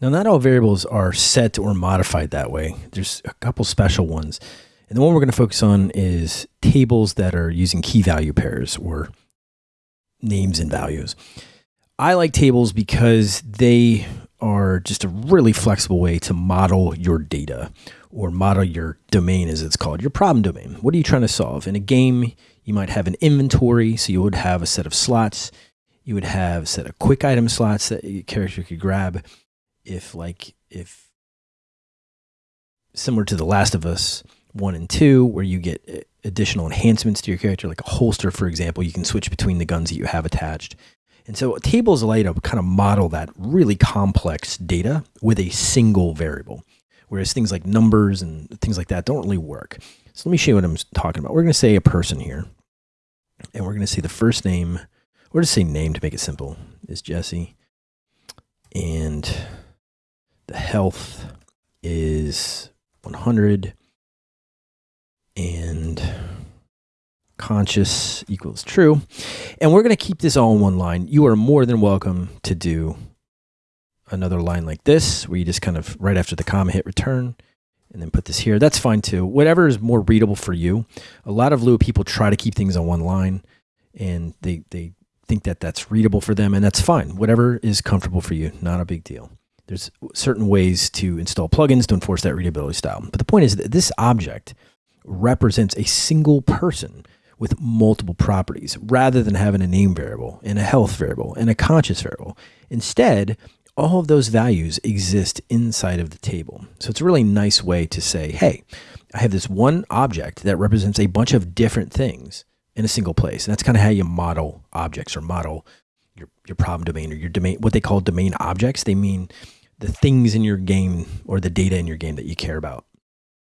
Now, not all variables are set or modified that way. There's a couple special ones. And the one we're going to focus on is tables that are using key value pairs or names and values. I like tables because they are just a really flexible way to model your data or model your domain, as it's called, your problem domain. What are you trying to solve? In a game, you might have an inventory, so you would have a set of slots. You would have a set of quick item slots that your character could grab if like if similar to The Last of Us one and two, where you get eh, additional enhancements to your character, like a holster, for example, you can switch between the guns that you have attached. And so tables allow you to kind of model that really complex data with a single variable, whereas things like numbers and things like that don't really work. So let me show you what I'm talking about. We're going to say a person here, and we're going to say the first name, or just say name to make it simple, is Jesse. And the health is 100 and conscious equals true. And we're going to keep this all in one line. You are more than welcome to do another line like this, where you just kind of right after the comma hit return and then put this here. That's fine too. Whatever is more readable for you. A lot of Lua people try to keep things on one line and they, they think that that's readable for them and that's fine. Whatever is comfortable for you, not a big deal. There's certain ways to install plugins to enforce that readability style. But the point is that this object represents a single person with multiple properties rather than having a name variable and a health variable and a conscious variable. Instead, all of those values exist inside of the table. So it's a really nice way to say, hey, I have this one object that represents a bunch of different things in a single place. And that's kind of how you model objects or model your, your problem domain or your domain, what they call domain objects. They mean the things in your game or the data in your game that you care about.